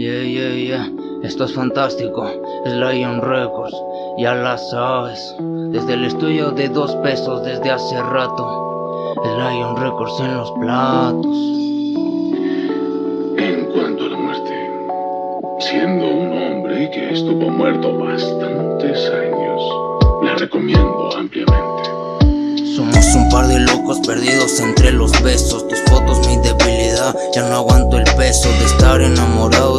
Yeah, yeah, yeah, esto es fantástico, es Lion Records, ya la sabes, desde el estudio de dos pesos desde hace rato, es Lion Records en los platos. En cuanto a la muerte, siendo un hombre que estuvo muerto bastantes años, la recomiendo ampliamente. Somos un par de locos perdidos entre los besos. Tus fotos mi debilidad, ya no aguanto el peso De estar enamorado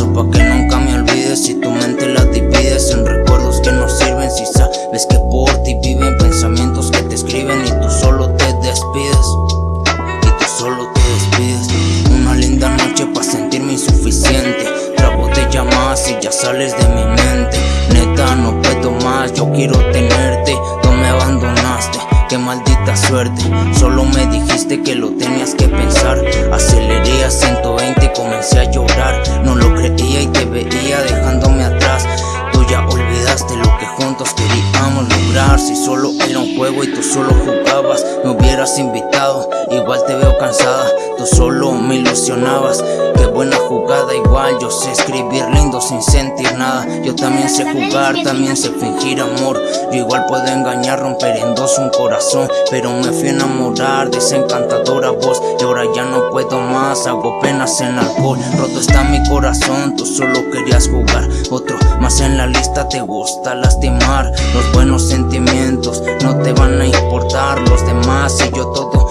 rezo pa' que nunca me olvides. Si tu mente la divides en recuerdos que no sirven Si sabes que por ti viven pensamientos que te escriben Y tú solo te despides. Y tú solo te despides. Una linda noche pa' sentirme insuficiente. Trago de llamadas y ya sales de mi maldita suerte. Solo me dijiste que lo tenías que pensar. Aceleré a 120 y comencé a llorar. No lo creía y te veía dejándome atrás. Tú ya olvidaste lo que juntos queríamos lograr. Si solo era un juego y tú solo jugabas Me hubieras invitado, igual te veo cansada Tú solo me ilusionabas buena jugada igual Yo sé escribir lindo sin sentir nada. Yo también sé jugar, también sé fingir amor. Yo igual puedo engañar, romper en dos un corazón. Pero me fui a enamorar de encantadora voz. Y ahora ya no puedo más, hago penas en alcohol. Roto está mi corazón, tú solo querías jugar. Otro más en la lista te gusta lastimar. Los buenos sentimientos no te van a importar Los demás y yo todo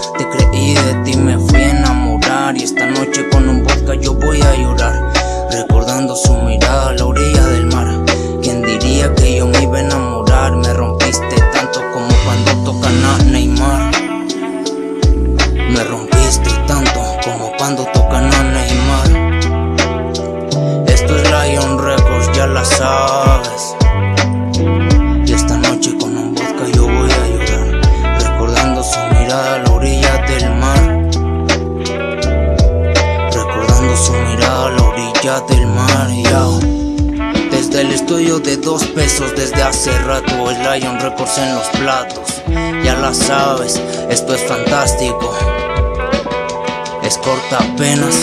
Recordando su mirada a la orilla del mar del mar, Desde el estudio de dos pesos desde hace rato El Lion Records en los platos. Ya la sabes, esto es fantástico. Es corta apenas